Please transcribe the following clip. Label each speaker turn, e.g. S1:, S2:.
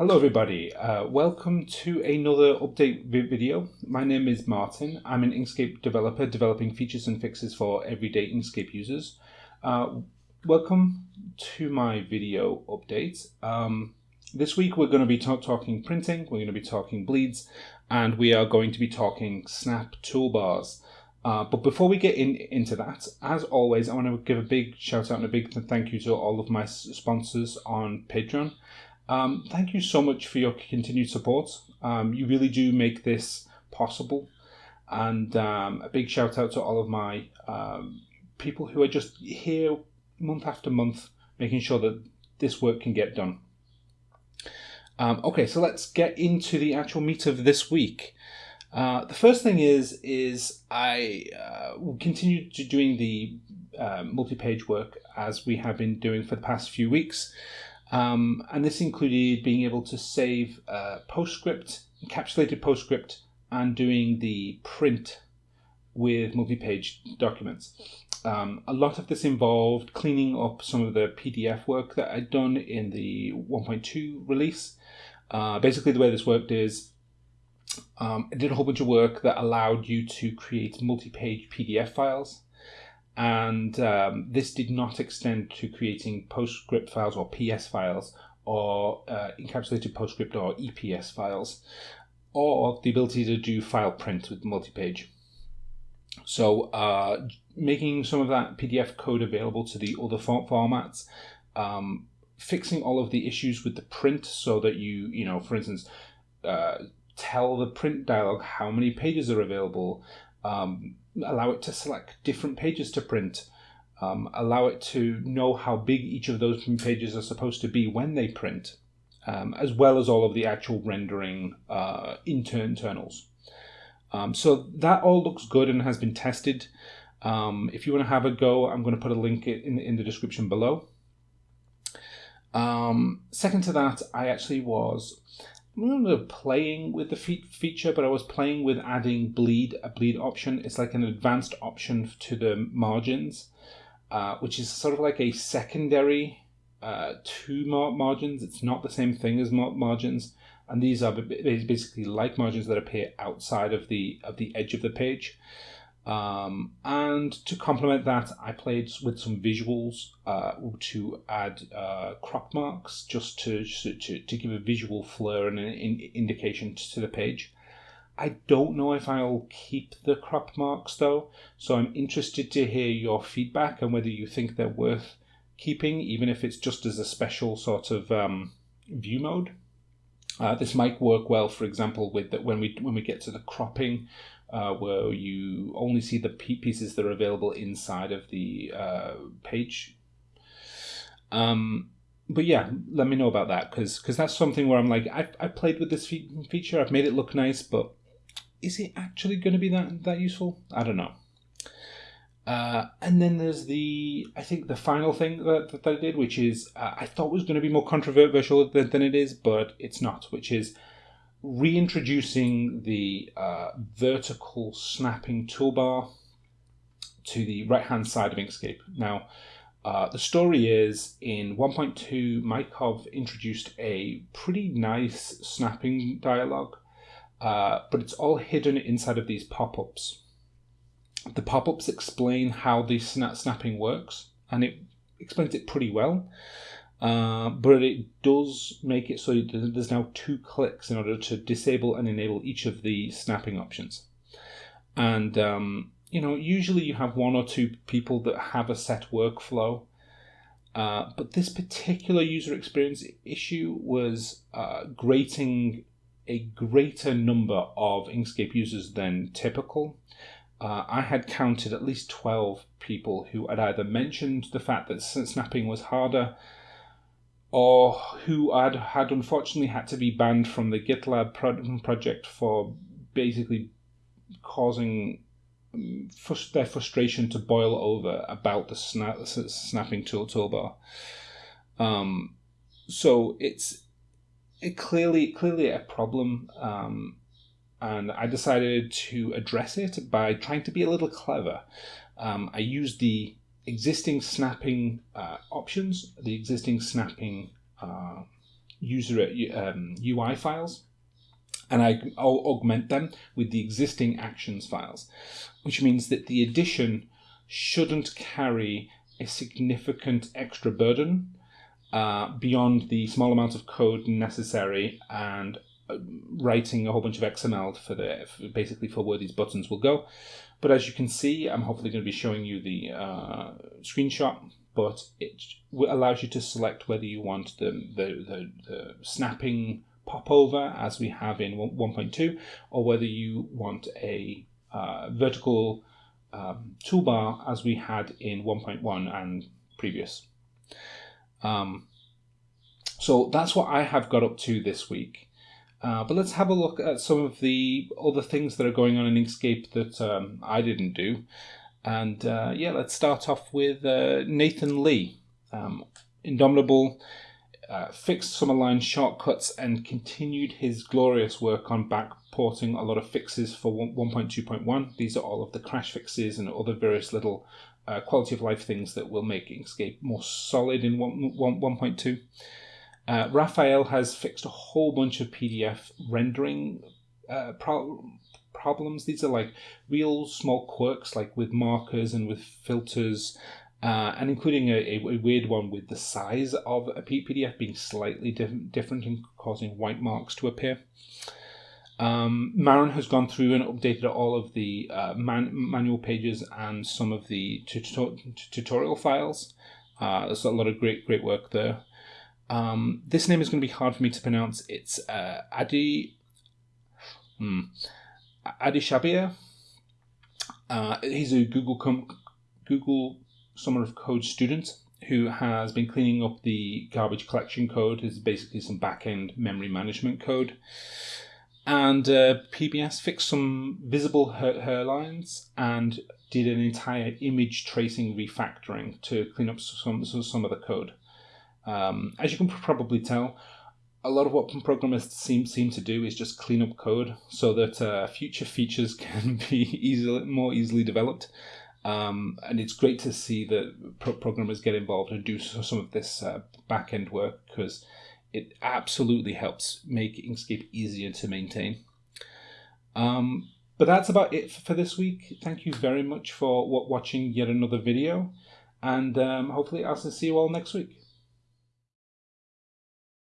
S1: Hello everybody, uh, welcome to another update video. My name is Martin. I'm an Inkscape developer developing features and fixes for everyday Inkscape users. Uh, welcome to my video update. Um, this week we're going to be talking printing, we're going to be talking bleeds, and we are going to be talking snap toolbars. Uh, but before we get in, into that, as always, I want to give a big shout out and a big thank you to all of my sponsors on Patreon. Um, thank you so much for your continued support. Um, you really do make this possible. And um, a big shout out to all of my um, people who are just here month after month, making sure that this work can get done. Um, okay, so let's get into the actual meat of this week. Uh, the first thing is is I uh, will continue to doing the uh, multi-page work as we have been doing for the past few weeks, um, and this included being able to save uh, PostScript, encapsulated PostScript, and doing the print with multi-page documents. Um, a lot of this involved cleaning up some of the PDF work that I'd done in the 1.2 release. Uh, basically, the way this worked is um, I did a whole bunch of work that allowed you to create multi-page PDF files. And um, this did not extend to creating PostScript files or PS files or uh, encapsulated PostScript or EPS files or the ability to do file print with multi-page. So uh, making some of that PDF code available to the other font formats, um, fixing all of the issues with the print so that you, you know, for instance, uh, tell the print dialog how many pages are available, um, allow it to select different pages to print, um, allow it to know how big each of those pages are supposed to be when they print, um, as well as all of the actual rendering uh, internals. Um, so that all looks good and has been tested. Um, if you want to have a go, I'm going to put a link in, in the description below. Um, second to that, I actually was playing with the fe feature, but I was playing with adding bleed, a bleed option. It's like an advanced option to the margins, uh, which is sort of like a secondary uh, to mar margins. It's not the same thing as mar margins, and these are basically like margins that appear outside of the of the edge of the page. Um, and to complement that, I played with some visuals uh, to add uh, crop marks just to, to, to give a visual flair and an indication to the page. I don't know if I'll keep the crop marks though, so I'm interested to hear your feedback and whether you think they're worth keeping, even if it's just as a special sort of um, view mode. Uh, this might work well, for example, with the, when we when we get to the cropping, uh, where you only see the pieces that are available inside of the uh, page. Um, but yeah, let me know about that because because that's something where I'm like I I played with this fe feature, I've made it look nice, but is it actually going to be that that useful? I don't know. Uh, and then there's the, I think the final thing that, that I did, which is uh, I thought was going to be more controversial than, than, it is, but it's not, which is reintroducing the uh, vertical snapping toolbar to the right hand side of Inkscape. Now, uh, the story is in 1.2, Mykov introduced a pretty nice snapping dialog, uh, but it's all hidden inside of these pop ups. The pop ups explain how the snap snapping works, and it explains it pretty well. Uh, but it does make it so there's now two clicks in order to disable and enable each of the snapping options. And, um, you know, usually you have one or two people that have a set workflow. Uh, but this particular user experience issue was uh, grating a greater number of Inkscape users than typical. Uh, I had counted at least 12 people who had either mentioned the fact that snapping was harder or who had, had unfortunately had to be banned from the GitLab pro- project for basically causing um, their frustration to boil over about the snap, snapping tool toolbar. Um, so it's it clearly clearly a problem, um, and I decided to address it by trying to be a little clever. Um, I used the existing snapping uh, options, the existing snapping uh, user um, UI files and I I'll augment them with the existing actions files, which means that the addition shouldn't carry a significant extra burden uh, beyond the small amount of code necessary and uh, writing a whole bunch of XML for the for basically for where these buttons will go. But as you can see, I'm hopefully going to be showing you the uh, screenshot, but it allows you to select whether you want the, the, the, the snapping popover as we have in 1.2 or whether you want a uh, vertical um, toolbar as we had in 1.1 and previous. Um, so that's what I have got up to this week. Uh, but let's have a look at some of the other things that are going on in Inkscape that um, I didn't do. And uh, yeah, let's start off with uh, Nathan Lee. Um, Indomitable uh, fixed some aligned shortcuts and continued his glorious work on backporting a lot of fixes for 1.2.1. These are all of the crash fixes and other various little uh, quality of life things that will make Inkscape more solid in 1.2. Uh, Raphael has fixed a whole bunch of PDF rendering uh, pro- problems. These are like real small quirks, like with markers and with filters, uh, and including a, a, weird one with the size of a PDF being slightly diff- different and causing white marks to appear. Um, Maren has gone through and updated all of the uh, man- manual pages and some of the tutorial files. Uh, there's a lot of great, great work there. Um, this name is going to be hard for me to pronounce. It's uh, Adi hmm, Adi Shabir. Uh, he's a Google com- Google Summer of Code student who has been cleaning up the garbage collection code. Is basically some back-end memory management code. And uh, PBS fixed some visible her hairlines and did an entire image tracing refactoring to clean up some some of the code. Um, as you can probably tell, a lot of what programmers seem seem to do is just clean up code so that uh, future features can be easily more easily developed. Um, and it's great to see that pro- programmers get involved and do some of this uh, back end work because it absolutely helps make Inkscape easier to maintain. Um, but that's about it for this week. Thank you very much for watching yet another video, and um, hopefully I'll see you all next week.